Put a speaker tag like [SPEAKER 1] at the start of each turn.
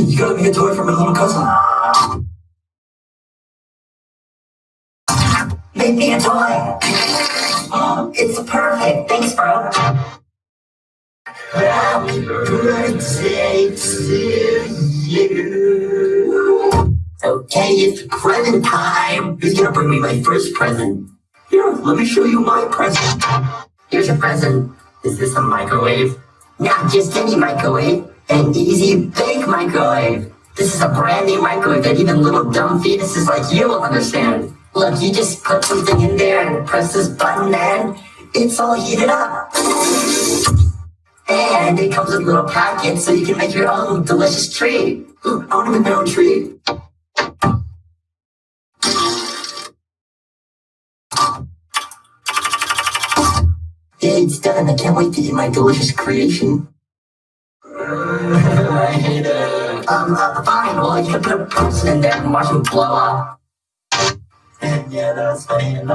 [SPEAKER 1] you gotta make a toy for my little cousin. Make me a toy. Um, it's perfect. Thanks, bro. Happy birthday to you. Okay, it's present time. Who's gonna bring me my first present? Here, let me show you my present. Here's your present. Is this a microwave? Not just any microwave. An easy bake microwave. This is a brand new microwave that even little dumb fetuses like you will understand. Look, you just put something in there and press this button and it's all heated up. And it comes with little packets so you can make your own delicious treat. Ooh, I want to make my own treat. It's done. I can't wait to eat my delicious creation. Um, uh, fine. Well, you in there and watch him blow up. And yeah, that was funny.